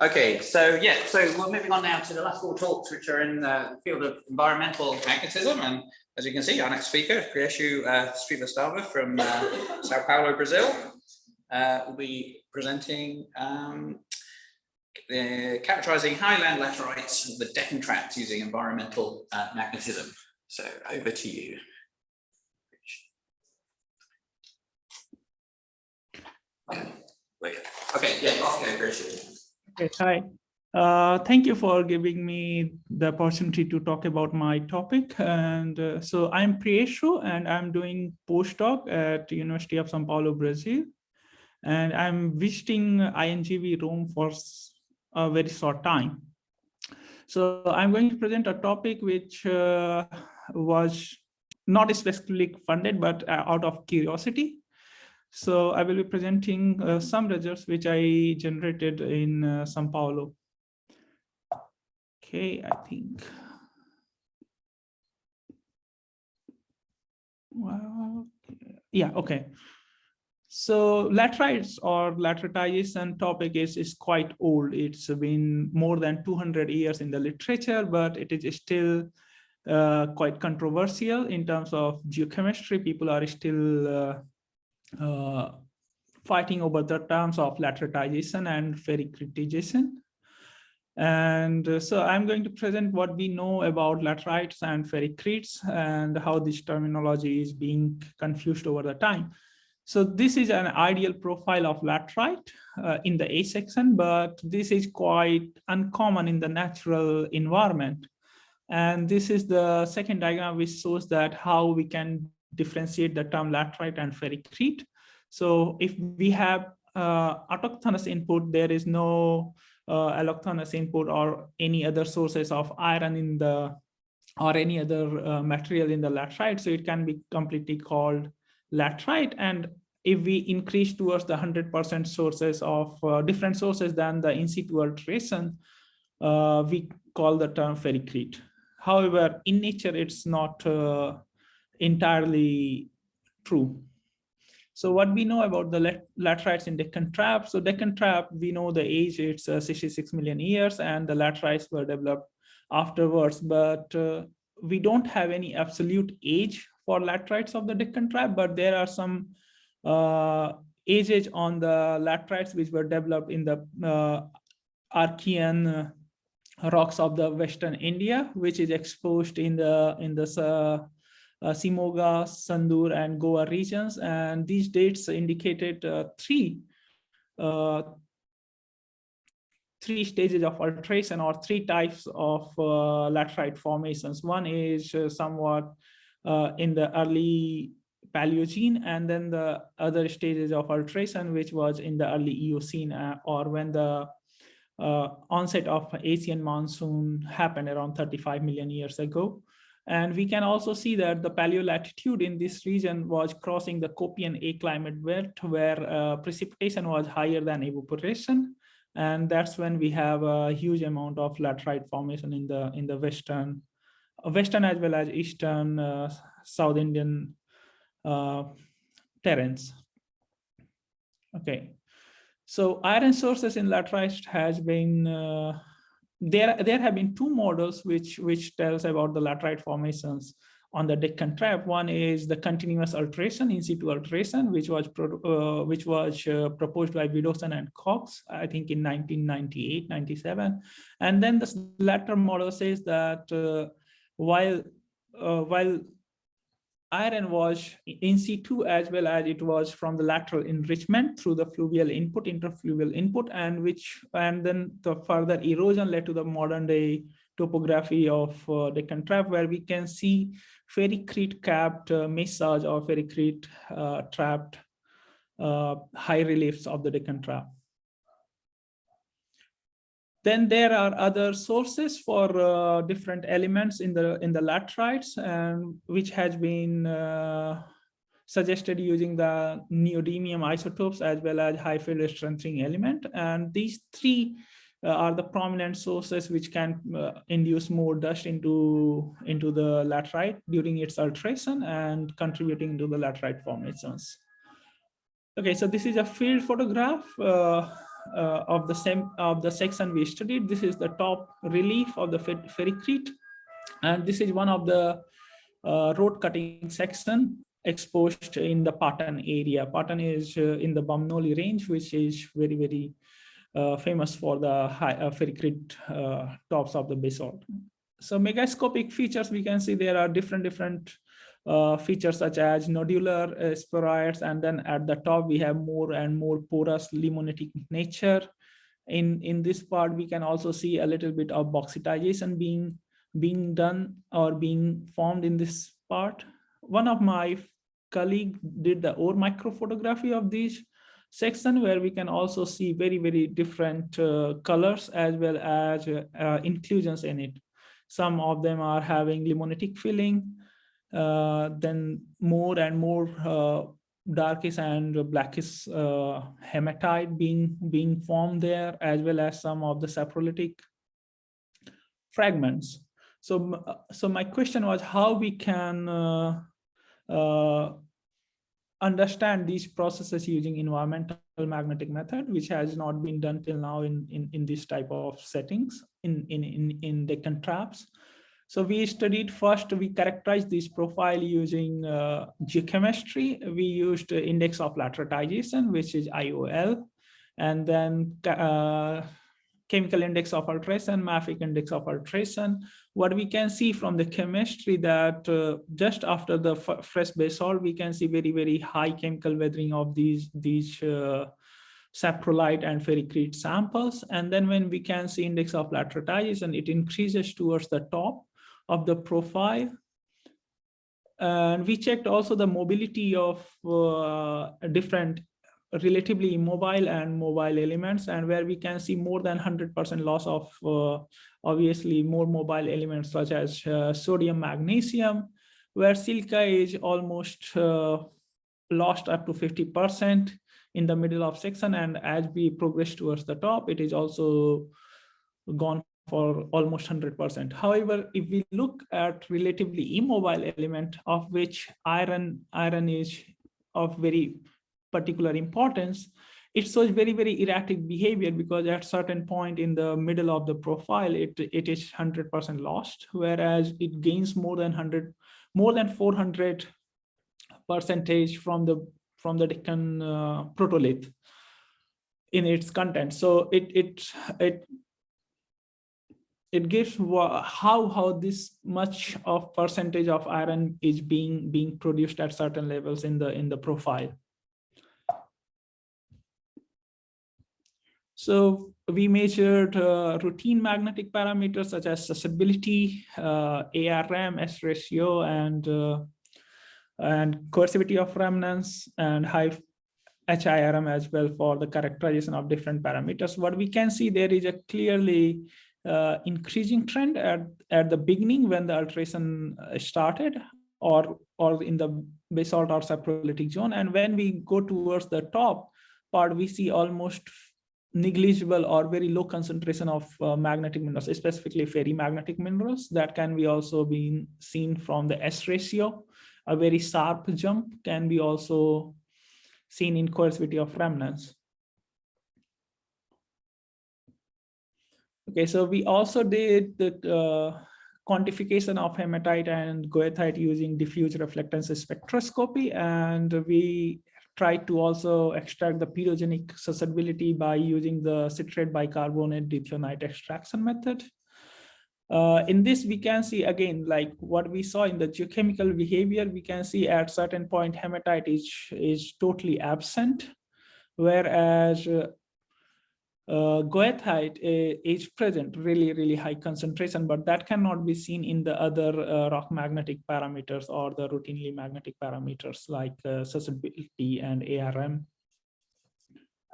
Okay, so yeah, so we're moving on now to the last four talks, which are in the field of environmental magnetism. And as you can see, our next speaker, Prieshu uh, Srivastava from uh, Sao Paulo, Brazil, uh, will be presenting um, uh, characterizing highland laterites of the Deccan Traps using environmental uh, magnetism. So over to you. Okay, wait. Okay, yeah, off you go, Okay, hi. Uh, thank you for giving me the opportunity to talk about my topic. And uh, so I'm Prieshu and I'm doing postdoc at University of Sao Paulo, Brazil. And I'm visiting INGV Rome for a very short time. So I'm going to present a topic which uh, was not specifically funded, but uh, out of curiosity. So I will be presenting uh, some results which I generated in uh, Sao Paulo. Okay, I think. Well, yeah, okay. So laterites or lateritization topic is, is quite old. It's been more than 200 years in the literature, but it is still uh, quite controversial in terms of geochemistry. People are still uh, fighting over the terms of lateritization and ferricritization. And uh, so I'm going to present what we know about laterites and ferricretes and how this terminology is being confused over the time. So this is an ideal profile of laterite uh, in the A section, but this is quite uncommon in the natural environment. And this is the second diagram which shows that how we can differentiate the term laterite and ferricrete. So if we have uh, autochthonous input, there is no uh, allochthonous input or any other sources of iron in the or any other uh, material in the laterite. So it can be completely called laterite. And if we increase towards the 100% sources of uh, different sources than the in situ alteration, uh, we call the term ferricrete. However, in nature, it's not uh, entirely true. So what we know about the laterites in Deccan Trap, so Deccan Trap, we know the age, it's uh, 66 million years and the laterites were developed afterwards, but uh, we don't have any absolute age for laterites of the Deccan Trap, but there are some uh, ages on the laterites which were developed in the uh, Archean uh, rocks of the Western India, which is exposed in the in the uh, Shimoga, Sandur, and Goa regions. And these dates indicated uh, three uh, three stages of alteration or three types of uh, laterite formations. One is uh, somewhat uh, in the early Paleogene, and then the other stages of alteration, which was in the early Eocene or when the onset of Asian monsoon happened around 35 million years ago. And we can also see that the paleolatitude in this region was crossing the Köppen A climate belt where uh, precipitation was higher than evaporation. And that's when we have a huge amount of laterite formation in the in the western, uh, western as well as eastern uh, South Indian uh, terrains. Okay, so iron sources in laterite has been uh, there there have been two models which which tells about the laterite formations on the Deccan Trap. One is the continuous alteration, in situ alteration, which was uh, which was uh, proposed by Widdowson and Cox, I think in 1998, 97. And then the latter model says that uh, while uh, while iron was in situ as well as it was from the lateral enrichment through the fluvial input, interfluvial input, and which and then the further erosion led to the modern day topography of uh, Deccan Trap, where we can see ferricrete capped uh, mesas or ferricrete uh, trapped uh, high reliefs of the Deccan Trap. Then there are other sources for uh, different elements in the in the laterites, and which has been uh, suggested using the neodymium isotopes as well as high field strengthening element. And these three uh, are the prominent sources which can uh, induce more dust into into the laterite during its alteration and contributing to the laterite formations. Okay, so this is a field photograph. Uh, uh, of the same of the section we studied. This is the top relief of the fer- ferricrete. And this is one of the uh, road cutting section exposed in the Patan area. Patan is uh, in the Bamnoli range, which is very, very uh, famous for the high uh, ferricrete uh, tops of the basalt. So megascopic features, we can see there are different, different features such as nodular uh, spheroids, and then at the top we have more and more porous limonitic nature. In, in this part, we can also see a little bit of bauxitization being, being done or being formed in this part. One of my colleague did the ore microphotography of this section where we can also see very, very different uh, colors as well as uh, uh, inclusions in it. Some of them are having limonitic filling, uh, then more and more uh, darkish and blackish uh, hematite being, being formed there, as well as some of the saprolitic fragments. So, so my question was how we can uh, uh, understand these processes using environmental magnetic method, which has not been done till now in, in, in this type of settings in, in, in, in Deccan traps. So we studied first, we characterized this profile using uh, geochemistry. We used index of lateritization, which is IOL, and then uh, chemical index of alteration, mafic index of alteration. What we can see from the chemistry that uh, just after the fresh basalt, we can see very, very high chemical weathering of these, these uh, saprolite and ferricrete samples. And then when we can see index of lateritization, it increases towards the top of the profile. And we checked also the mobility of uh, different relatively immobile and mobile elements and where we can see more than 100% loss of uh, obviously more mobile elements such as uh, sodium magnesium where silica is almost uh, lost up to 50% in the middle of section and as we progress towards the top it is also gone for almost 100%. However, if we look at relatively immobile element of which iron iron is of very particular importance, it shows very, very erratic behavior because at certain point in the middle of the profile, it, it is 100% lost, whereas it gains more than 100, more than 400 percentage from the from the Deccan uh, protolith in its content. So it it it it gives how how this much of percentage of iron is being being produced at certain levels in the in the profile. So we measured uh, routine magnetic parameters such as susceptibility, uh, ARM, S ratio, and uh, and coercivity of remanence and high HIRM as well for the characterization of different parameters. What we can see there is a clearly uh, increasing trend at, at the beginning when the alteration uh, started or, or in the basalt or saprolitic zone. And when we go towards the top part, we see almost negligible or very low concentration of uh, magnetic minerals, specifically ferrimagnetic minerals that can be also being seen from the S ratio. A very sharp jump can be also seen in coercivity of remanence. Okay, so we also did the uh, quantification of hematite and goethite using diffuse reflectance spectroscopy, and we tried to also extract the pedogenic susceptibility by using the citrate bicarbonate dithionite extraction method. Uh, in this, we can see again, like what we saw in the geochemical behavior, we can see at certain point hematite is, is totally absent, whereas uh, uh, goethite is present, really, really high concentration, but that cannot be seen in the other uh, rock magnetic parameters or the routinely magnetic parameters like uh, susceptibility and ARM.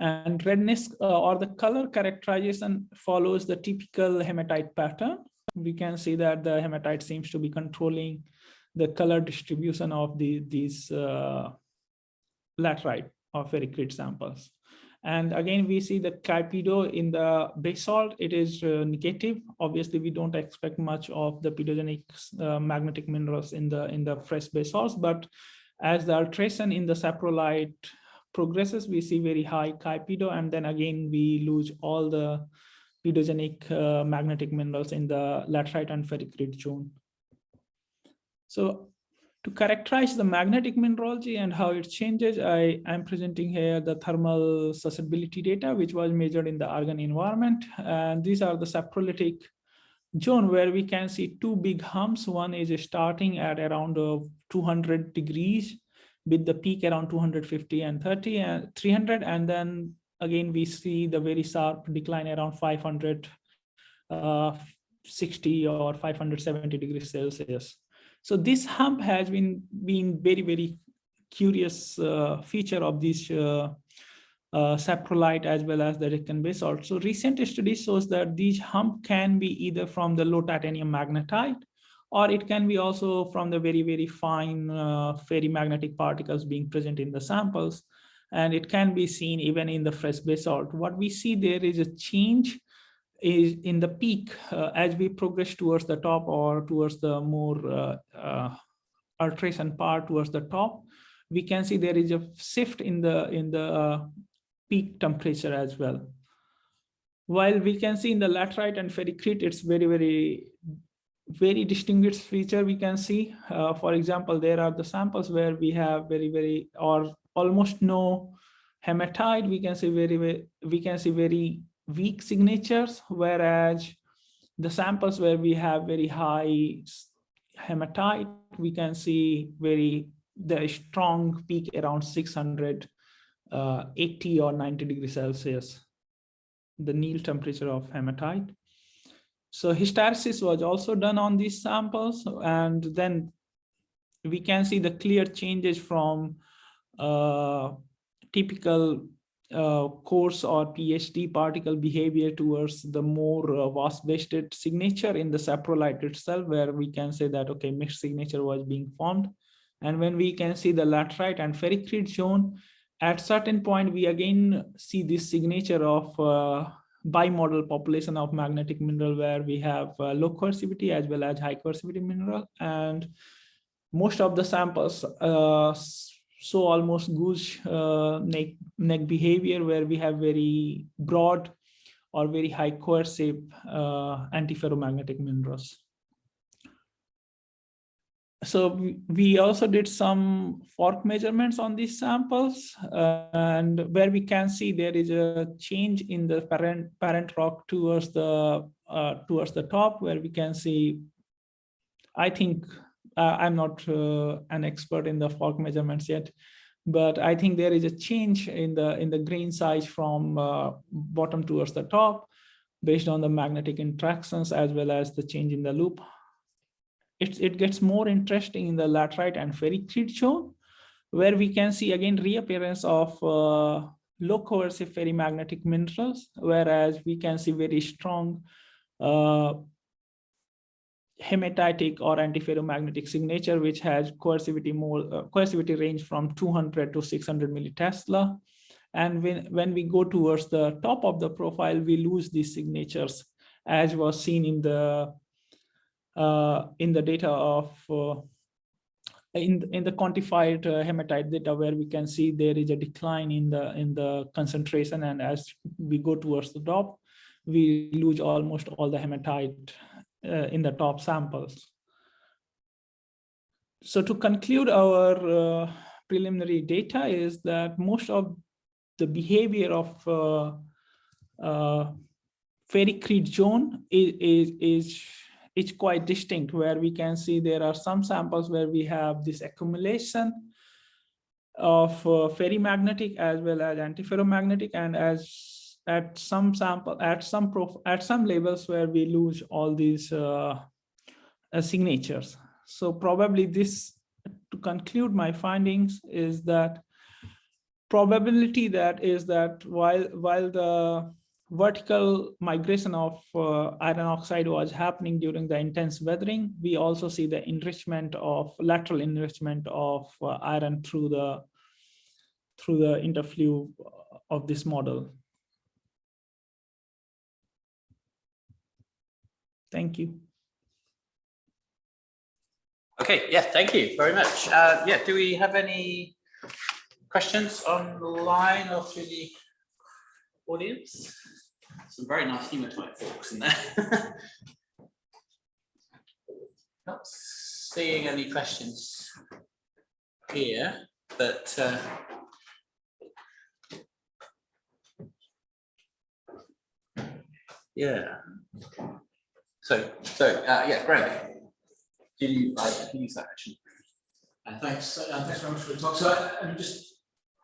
And redness uh, or the color characterization follows the typical hematite pattern. We can see that the hematite seems to be controlling the color distribution of the, these uh, laterite or ferricrete samples. And again, we see the chi-pedo in the basalt, it is uh, negative. Obviously, we don't expect much of the pedogenic uh, magnetic minerals in the in the fresh basalts, but as the alteration in the saprolite progresses, we see very high chi and then again, we lose all the pedogenic uh, magnetic minerals in the laterite and ferricrete zone. So to characterize the magnetic mineralogy and how it changes, I am presenting here the thermal susceptibility data, which was measured in the argon environment. And these are the saprolitic zone where we can see two big humps. One is starting at around uh, 200 degrees with the peak around 250 and 30 and 300. And then again, we see the very sharp decline around 500, uh, 60 or 570 degrees Celsius. So this hump has been been very, very curious uh, feature of this uh, uh, saprolite as well as the Deccan basalt. So recent study shows that these hump can be either from the low titanium magnetite or it can be also from the very, very fine uh, ferrimagnetic particles being present in the samples. And it can be seen even in the fresh basalt. What we see there is a change is in the peak uh, as we progress towards the top or towards the more uh, uh, alteration part towards the top, we can see there is a shift in the in the peak temperature as well. While we can see in the laterite and ferricrete, it's very, very, very distinguished feature we can see. Uh, for example, there are the samples where we have very, very, or almost no hematite. We can see very, very we can see very weak signatures, whereas the samples where we have very high hematite, we can see very the strong peak around 600, uh, 80 or 90 degrees Celsius, the Néel temperature of hematite. So hysteresis was also done on these samples, and then we can see the clear changes from uh, typical uh, coarse or PSD particle behavior towards the more uh, wasp-waisted signature in the saprolite itself, where we can say that, okay, mixed signature was being formed. And when we can see the laterite and ferricrete zone, at certain point, we again see this signature of uh, bimodal population of magnetic mineral where we have uh, low coercivity as well as high coercivity mineral. And most of the samples uh, so almost goose uh, neck, neck behavior where we have very broad or very high coercive uh, antiferromagnetic minerals. So we, also did some FORC measurements on these samples uh, and where we can see there is a change in the parent parent rock towards the uh, towards the top where we can see I think I'm not uh, an expert in the FORC measurements yet, but I think there is a change in the in the grain size from uh, bottom towards the top based on the magnetic interactions as well as the change in the loop. It, it gets more interesting in the laterite and ferricrete zone, where we can see again reappearance of uh, low coercive ferrimagnetic minerals, whereas we can see very strong uh, hematitic or antiferromagnetic signature, which has coercivity more uh, coercivity range from 200 to 600 millitesla. And when, when we go towards the top of the profile, we lose these signatures, as was seen in the uh, in the data of uh, in in the quantified uh, hematite data, where we can see there is a decline in the in the concentration, and as we go towards the top, we lose almost all the hematite uh, in the top samples. So to conclude our uh, preliminary data is that most of the behavior of uh, uh, ferricrete zone is, is, is, is quite distinct where we can see there are some samples where we have this accumulation of uh, ferrimagnetic as well as antiferromagnetic and as at some sample at some prof at some levels where we lose all these uh, uh, signatures. So probably this to conclude my findings is that probability that is that while while the vertical migration of uh, iron oxide was happening during the intense weathering we also see the enrichment of lateral enrichment of uh, iron through the through the interflow of this model Thank you. Okay, yeah, thank you very much. Uh, yeah, do we have any questions online or through the audience? Some very nice hematite folks in there. Not seeing any questions here, but uh, yeah. So, so, uh, yeah, Greg. Did you, I can use that actually. And thanks, uh, thanks very much for the talk. So I, I'm just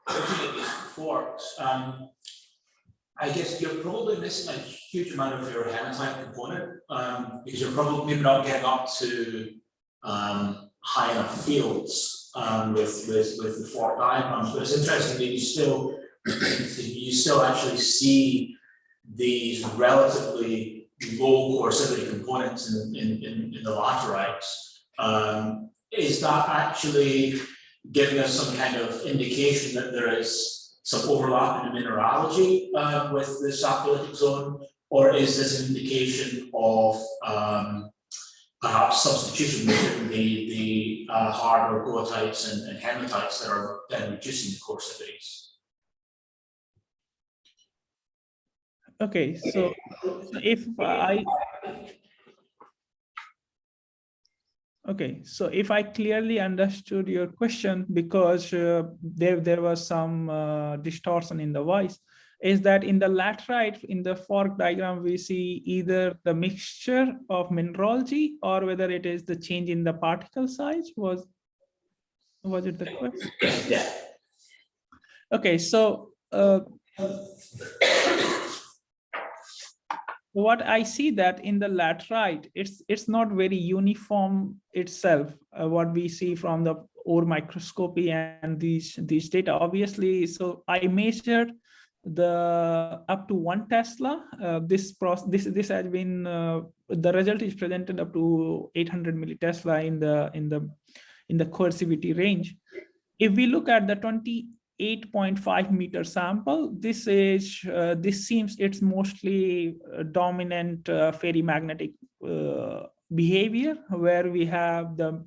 looking at these FORCs. Um, I guess you're probably missing a huge amount of your hematite component, um, because you're probably maybe not getting up to um, high enough fields um, with, with, with the FORC diagrams. But it's interesting that you still, you still actually see these relatively low coercivity components in, in, in, in the laterites. Um, is that actually giving us some kind of indication that there is some overlap in the mineralogy uh, with the saprolitic zone? Or is this an indication of um, perhaps substitution between the, the uh, harder goethites and, and hematites that are then reducing the coercivities? Okay, so if I Okay, so if I clearly understood your question, because uh, there, there was some uh, distortion in the voice, is that in the laterite, in the FORC diagram, we see either the mixture of mineralogy or whether it is the change in the particle size was, was it the question? Yeah. Okay, so uh, what I see that in the laterite, it's it's not very uniform itself. Uh, what we see from the ore microscopy and these these data, obviously. So I measured the up to one Tesla. Uh, this process this this has been uh, the result is presented up to 800 millitesla in the in the in the coercivity range. If we look at the 20 8.5 meter sample. This is uh, this seems it's mostly uh, dominant uh, ferrimagnetic uh, behavior where we have the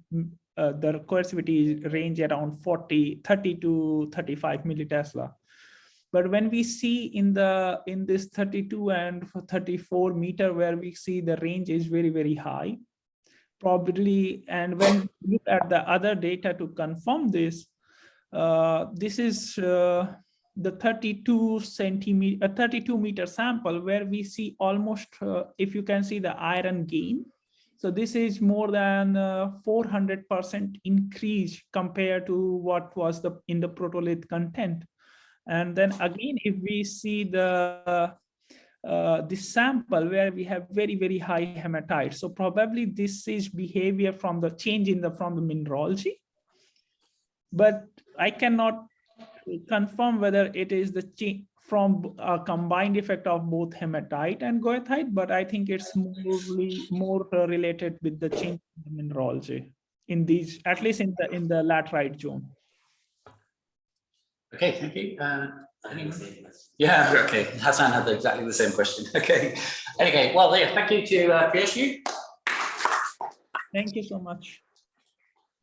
uh, the coercivity range around 40 30 to 35 millitesla. But when we see in the in this 32 and 34 meter where we see the range is very very high, probably and when we look at the other data to confirm this, this is uh, the 32 centimeter, uh, 32 meter sample where we see almost, uh, if you can see the iron gain. So this is more than 400% uh, increase compared to what was the in the protolith content. And then again, if we see the uh, this sample where we have very, very high hematite. So probably this is behavior from the change in the from the mineralogy. But I cannot confirm whether it is the change from a combined effect of both hematite and goethite, but I think it's mostly more related with the change in the mineralogy in these, at least in the in the laterite zone. Okay, thank you. Uh, yeah, okay. Hassan had exactly the same question. Okay. Okay, well, yeah, thank you to uh, PSU. Thank you so much.